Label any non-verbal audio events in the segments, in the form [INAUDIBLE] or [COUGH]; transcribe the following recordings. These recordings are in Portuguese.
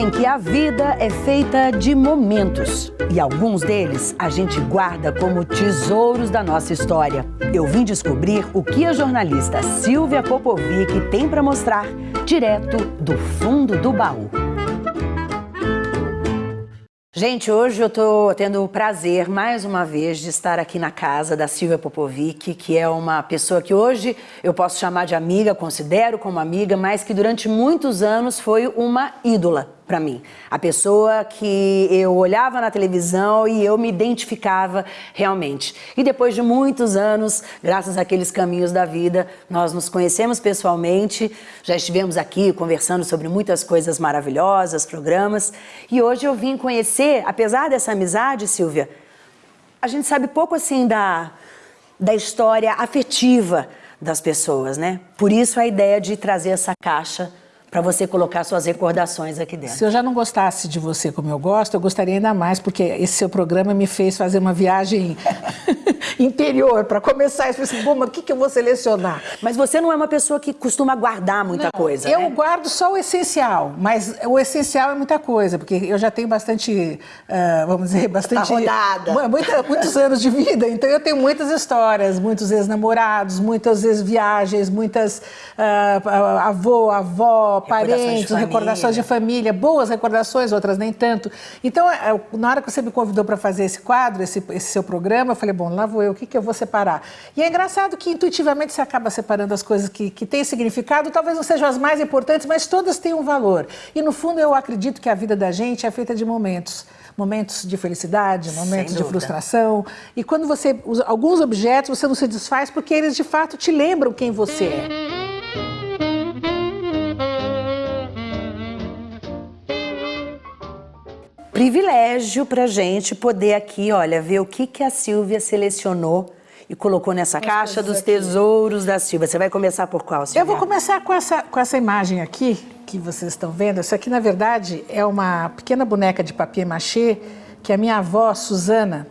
Dizem que a vida é feita de momentos e alguns deles a gente guarda como tesouros da nossa história. Eu vim descobrir o que a jornalista Silvia Popovic tem para mostrar direto do fundo do baú. Gente, hoje eu estou tendo o prazer, mais uma vez, de estar aqui na casa da Silvia Popovic, que é uma pessoa que hoje eu posso chamar de amiga, considero como amiga, mas que durante muitos anos foi uma ídola para mim. A pessoa que eu olhava na televisão e eu me identificava realmente. E depois de muitos anos, graças àqueles caminhos da vida, nós nos conhecemos pessoalmente, já estivemos aqui conversando sobre muitas coisas maravilhosas, programas, e hoje eu vim conhecer, apesar dessa amizade, Silvia, a gente sabe pouco assim da, da história afetiva das pessoas, né? Por isso a ideia de trazer essa caixa para você colocar suas recordações aqui dentro. Se eu já não gostasse de você como eu gosto, eu gostaria ainda mais, porque esse seu programa me fez fazer uma viagem interior. Para começar, eu falei assim, bom, mas o que, que eu vou selecionar? Mas você não é uma pessoa que costuma guardar muita não, coisa, Eu né? guardo só o essencial, mas o essencial é muita coisa, porque eu já tenho bastante, uh, vamos dizer, [LAUGHS] bastante... Tá rodada. Muita, muitos anos de vida, então eu tenho muitas histórias, muitos ex-namorados, muitas ex-viagens, muitas uh, avô, avó, parentes, de recordações de família, boas recordações, outras nem tanto. Então, é, na hora que você me convidou para fazer esse quadro, esse, esse, seu programa, eu falei, bom, lá vou eu, o que, que eu vou separar? E é engraçado que intuitivamente você acaba separando as coisas que, que têm significado, talvez não sejam as mais importantes, mas todas têm um valor. E no fundo eu acredito que a vida da gente é feita de momentos momentos de felicidade, momentos de frustração. E quando você usa alguns objetos, você não se desfaz porque eles de fato te lembram quem você é. Privilégio para gente poder aqui, olha, ver o que, que a Silvia selecionou e colocou nessa As caixa dos aqui. tesouros da Silvia. Você vai começar por qual, Silvia? Eu vou começar com essa, com essa imagem aqui, que vocês estão vendo. Isso aqui, na verdade, é uma pequena boneca de papier machê que a minha avó, Suzana,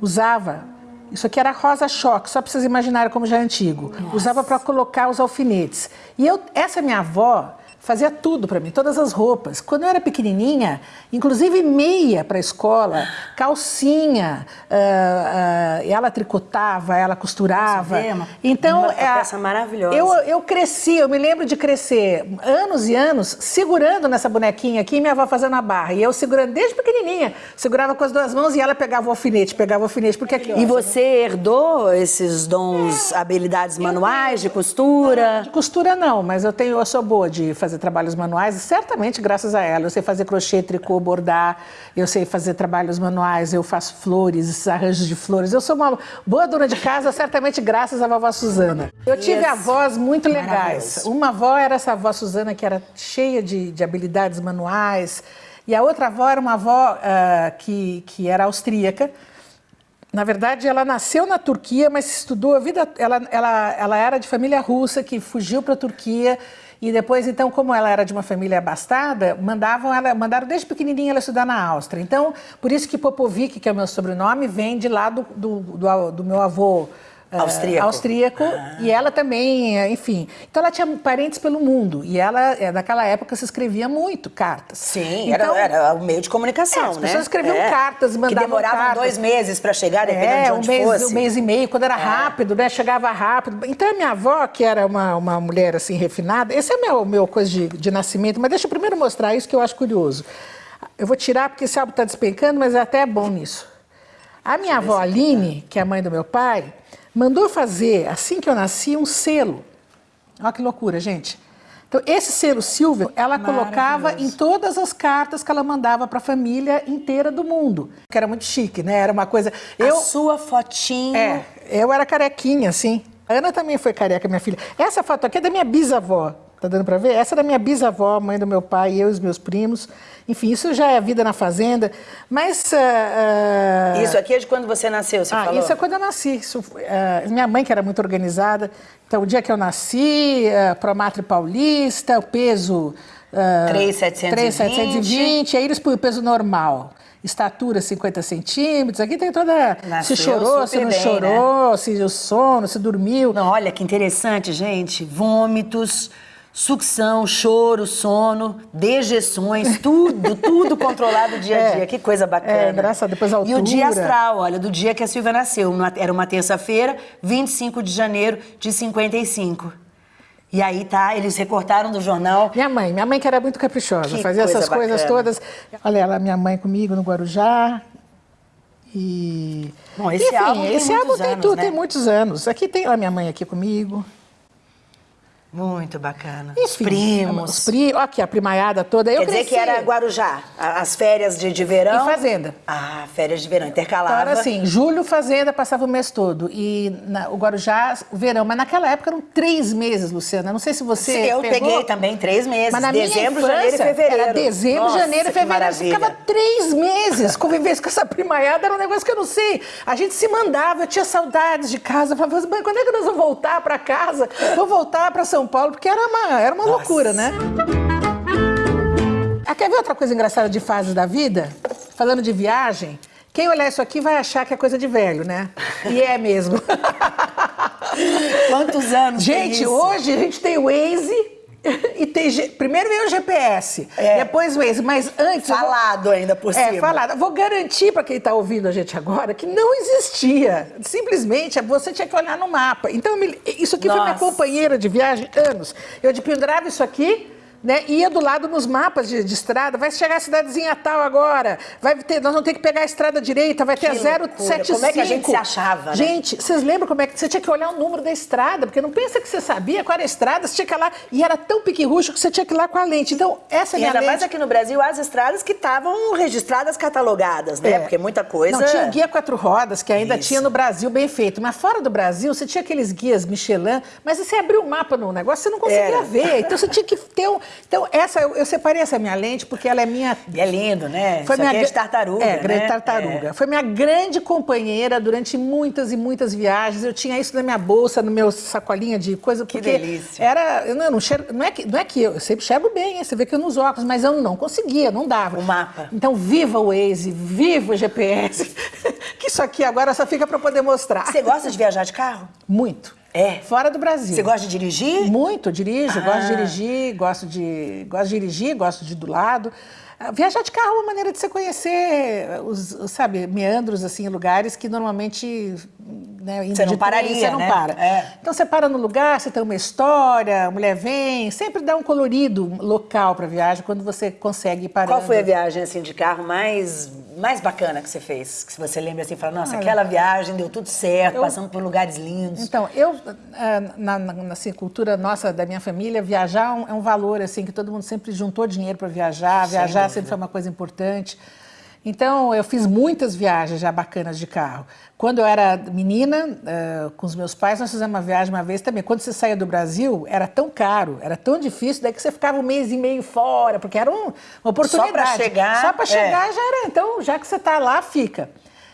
usava. Isso aqui era rosa-choque, só para vocês imaginarem como já é antigo. Nossa. Usava para colocar os alfinetes. E eu, essa minha avó, fazia tudo para mim, todas as roupas. Quando eu era pequenininha, inclusive meia para a escola, calcinha, uh, uh, ela tricotava, ela costurava. Nossa, uma, então, uma é, peça maravilhosa. Eu, eu cresci, eu me lembro de crescer anos e anos segurando nessa bonequinha aqui minha avó fazendo a barra. E eu segurando desde pequenininha, segurava com as duas mãos e ela pegava o alfinete, pegava o alfinete. Porque aqui, E você herdou esses dons, habilidades manuais de costura? De costura não, mas eu tenho, eu sou boa de fazer fazer trabalhos manuais, certamente graças a ela. Eu sei fazer crochê, tricô, bordar, eu sei fazer trabalhos manuais, eu faço flores, arranjos de flores. Eu sou uma boa dona de casa, certamente graças à vovó Suzana. Eu tive yes. avós muito legais. Uma avó era essa avó Suzana, que era cheia de, de habilidades manuais, e a outra avó era uma avó uh, que, que era austríaca, na verdade, ela nasceu na Turquia, mas estudou a vida. Ela, ela, ela era de família russa que fugiu para a Turquia e depois, então, como ela era de uma família abastada, mandavam ela, mandaram desde pequenininha ela estudar na Áustria. Então, por isso que Popovic, que é o meu sobrenome, vem de lá do, do, do, do meu avô austríaco, austríaco ah. e ela também, enfim. Então ela tinha parentes pelo mundo e ela, é, naquela época, se escrevia muito cartas. Sim, então, era, era o meio de comunicação, é, as né? pessoas escreviam é. cartas, mandavam Que demoravam cartas. dois meses para chegar, dependendo é, de onde um mês, fosse. um mês e meio, quando era é. rápido, né? Chegava rápido. Então a minha avó, que era uma, uma mulher assim refinada, esse é o meu, meu coisa de, de nascimento, mas deixa eu primeiro mostrar isso que eu acho curioso. Eu vou tirar porque esse álbum está despencando, mas é até bom nisso. A minha avó Aline, que é a mãe do meu pai, mandou fazer, assim que eu nasci, um selo. Olha que loucura, gente. Então, esse selo Silvio, ela colocava em todas as cartas que ela mandava para a família inteira do mundo. Que era muito chique, né? Era uma coisa... Eu, a sua fotinho... É, eu era carequinha, assim. A Ana também foi careca, minha filha. Essa foto aqui é da minha bisavó. Tá dando para ver? Essa era minha bisavó, mãe do meu pai, eu e os meus primos. Enfim, isso já é vida na fazenda. Mas... Uh, uh... Isso aqui é de quando você nasceu, você ah, falou? isso é quando eu nasci. Isso, uh, minha mãe, que era muito organizada. Então, o dia que eu nasci, uh, Promatre Paulista, o peso... Uh, 3,720. aí eles põem o peso normal estatura 50 centímetros, aqui tem toda... Nasceu se chorou, se não bem, chorou, né? se o sono, se dormiu. Não, olha que interessante, gente, vômitos, sucção, choro, sono, dejeções, tudo, tudo controlado dia a [LAUGHS] É. dia. Que coisa bacana. É, engraçado, depois a E o dia altura. astral, olha, do dia que a Silvia nasceu. Era uma terça-feira, 25 de janeiro de 55. E aí tá, eles recortaram do jornal. Minha mãe, minha mãe que era muito caprichosa, Que fazia coisa essas coisas bacana. todas. Olha, ela, minha mãe comigo no Guarujá. E. Bom, esse Enfim, álbum tem esse muitos álbum tem anos, tudo, né? tem muitos anos. Aqui tem a minha mãe aqui comigo. Muito bacana. Enfim, os primos. Os primos, aqui a primaiada toda. Eu Quer dizer cresci. que era Guarujá, as férias de, de verão. Em fazenda. Ah, férias de verão, Então intercalava. era assim, julho, fazenda, passava o mês todo. E na- o Guarujá, o verão. Mas naquela época eram três meses, Luciana. Não sei se você eu pegou. peguei também três meses, Mas na dezembro, minha janeiro e infância, fevereiro. Era dezembro, Nossa, janeiro e fevereiro. Maravilha. ficava três meses convivendo com essa primaiada, era um negócio que eu não sei. A gente se mandava, eu tinha saudades de casa. Eu falava, "Mãe, quando é que nós vamos voltar para casa? Vou voltar para São Paulo, porque era uma, era uma Nossa. loucura, né? Ah, quer ver outra coisa engraçada de fases da vida? Falando de viagem, quem olhar isso aqui vai achar que é coisa de velho, né? E é mesmo. [LAUGHS] Quantos anos Gente, hoje a gente tem o Waze e tem. Primeiro veio o GPS, É. depois o Waze, mas antes. eu vou- Falado ainda por É, cima. falado. Vou garantir para quem está ouvindo a gente agora que não existia. Simplesmente você tinha que olhar no mapa. Então, isso aqui foi minha Nossa. companheira de viagem anos. Eu de pendurava isso aqui. Né, ia do lado nos mapas de, de estrada, vai chegar a cidadezinha tal agora, vai ter, nós vamos ter que pegar a estrada direita, vai ter Que a 075. loucura. Como é que a gente se achava, né? Gente, vocês lembram como é que você tinha que olhar o número da estrada? Porque não pensa que você sabia qual era a estrada, você tinha que ir lá. E era tão pique-ruxo que você tinha que ir lá com a lente. Então, essa é E minha ainda lente. mais aqui no Brasil, as estradas que estavam registradas, catalogadas, né? É. Porque muita coisa... Não, tinha guia quatro rodas, que ainda Isso. tinha no Brasil bem feito. Mas fora do Brasil, você tinha aqueles guias Michelin, mas você abriu o mapa no negócio, você não conseguia Era. ver. Então você tinha que ter um. Então, essa, eu, eu separei essa minha lente porque ela é minha E é lindo, né? Foi Isso minha aqui é tartaruga, É, grande né? tartaruga. Foi minha grande companheira durante muitas e muitas viagens. Eu tinha isso na minha bolsa, no meu sacolinha de coisa. Que delícia. Era, eu não, não, enxergo- não, é que, não é que eu, eu sempre enxergo bem, hein? você vê que eu nos óculos, mas eu não conseguia, não dava. O mapa. Então, viva o Waze, viva o GPS. [LAUGHS] que isso aqui agora só fica para poder mostrar. Você gosta de viajar de carro? Muito. É? Fora do Brasil. Você gosta de dirigir? Muito, dirijo, gosto de Ah. dirigir, gosto de, gosto de dirigir, gosto de ir do lado. Ah, Viajar de carro é uma maneira de você conhecer os, sabe, meandros, assim, lugares que normalmente, né, Você não de trem, pararia, você não né? para. É. Então você para no lugar, você tem uma história, a mulher vem, sempre dá um colorido local para viagem quando você consegue parando. Qual foi a viagem assim de carro mais mais bacana que você fez? Que você lembra assim, fala, nossa, aquela viagem deu tudo certo, eu- passando por lugares lindos. Então, eu, ah, na, na, assim, cultura nossa, da minha família, viajar é um, é um valor, assim, que todo mundo sempre juntou dinheiro para viajar, Sem viajar dúvida. sempre foi uma coisa importante. Então, eu fiz muitas viagens já bacanas de carro. Quando eu era menina, ah, com os meus pais, nós fizemos uma viagem uma vez também. Quando você saía do Brasil, era tão caro, era tão difícil, daí que você ficava um mês e meio fora, porque era um- uma oportunidade. chegar, Só para é. chegar já era. Então, já que você está lá, fica.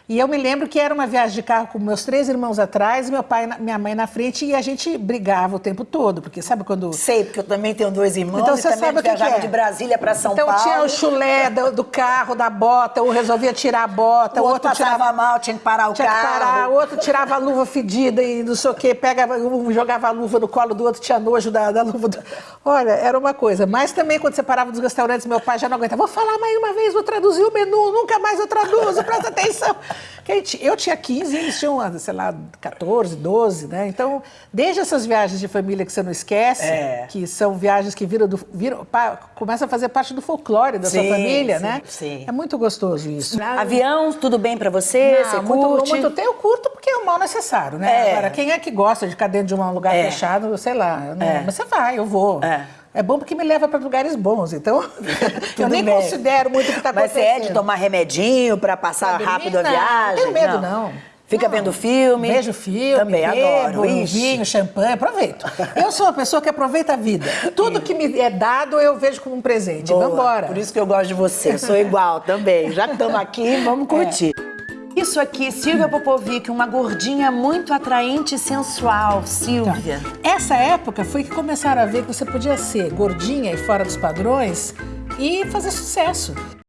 E eu me lembro que era uma viagem de carro com meus três irmãos atrás, meu pai, e minha mãe na frente, e a gente brigava o tempo todo, porque sabe quando Sei, porque eu também tenho dois irmãos então você sabe o que, que viajava é. de Brasília para São então, Paulo. tinha o chulé do, do carro, da bota, um resolvia tirar a bota, o outro passava tirava mal, tinha que parar o tinha que carro. parar, o outro tirava a luva fedida e não sei o quê, pegava, um jogava a luva no colo do outro, tinha nojo da, da luva. Do... Olha, era uma coisa. Mas também quando você parava dos restaurantes, meu pai já não aguentava. Vou falar mais uma vez, vou traduzir o menu, nunca mais eu traduzo, presta atenção. Que a gente- eu tinha 15 e eles tinham, sei lá, 14, 12, né? Então, desde essas viagens de família que você não esquece, É. que são viagens que viram, do, viram pa- começam a fazer parte do folclore da sua Sim, família, sim, né? sim. É muito gostoso isso. Avião, tudo bem para você? Não, você muito, curte? muito tempo eu curto porque é o mal necessário, né? É. Agora, quem é que gosta de ficar dentro de um lugar É. fechado, sei lá. não- É. Mas você vai, eu vou. É. É bom porque me leva para lugares bons, então [LAUGHS] eu nem bem. considero muito o que está Mas você acontecendo. é de tomar remedinho para passar Pra rápido a dormir? Não, viagem? não tenho medo, não. Fica Não. vendo filme? Vejo filme, Também bebo, adoro. Ixi. vinho, champanhe, aproveito. Eu sou uma pessoa que aproveita a vida. Tudo que me é dado eu vejo como um presente. Boa. Vamos embora. Por isso que eu gosto de você. Sou igual também. Já que estamos aqui, vamos curtir. Isso aqui, Silvia Popovic, uma gordinha muito atraente e sensual. Silvia. Essa época foi que começaram a ver que você podia ser gordinha e fora dos padrões e fazer sucesso.